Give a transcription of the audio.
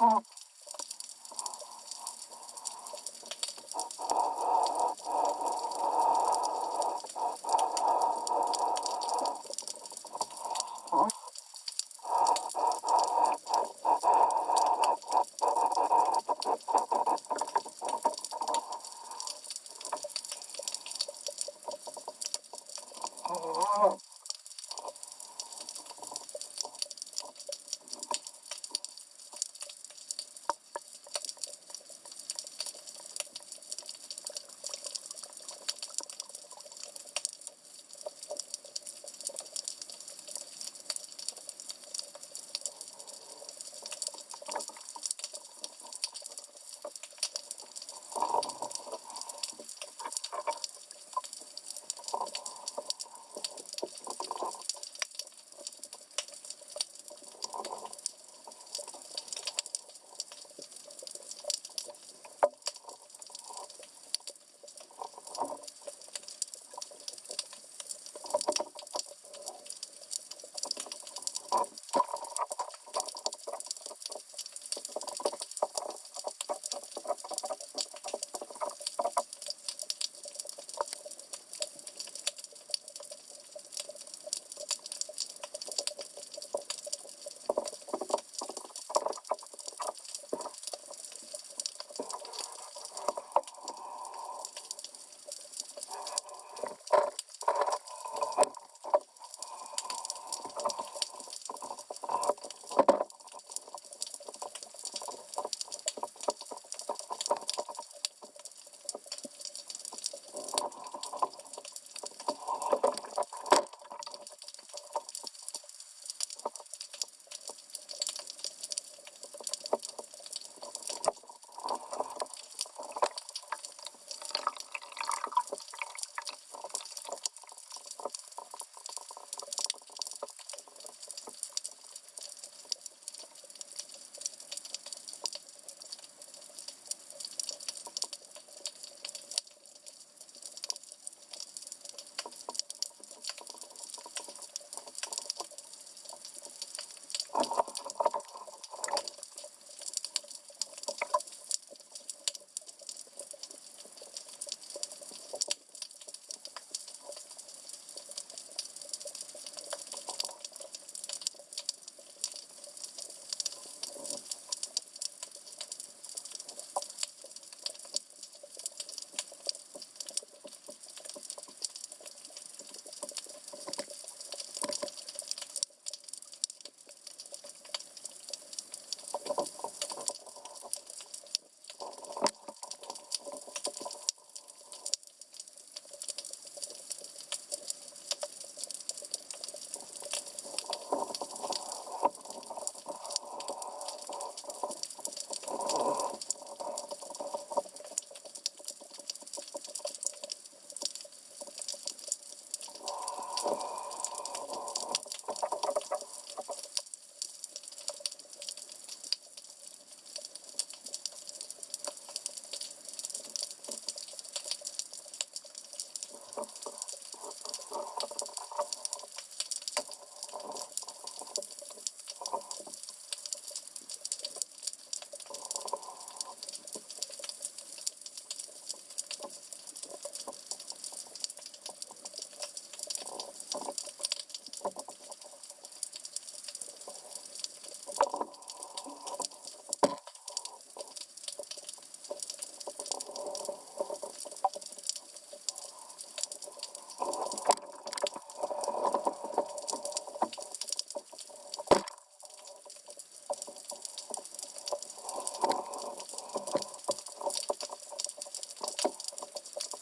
Oh.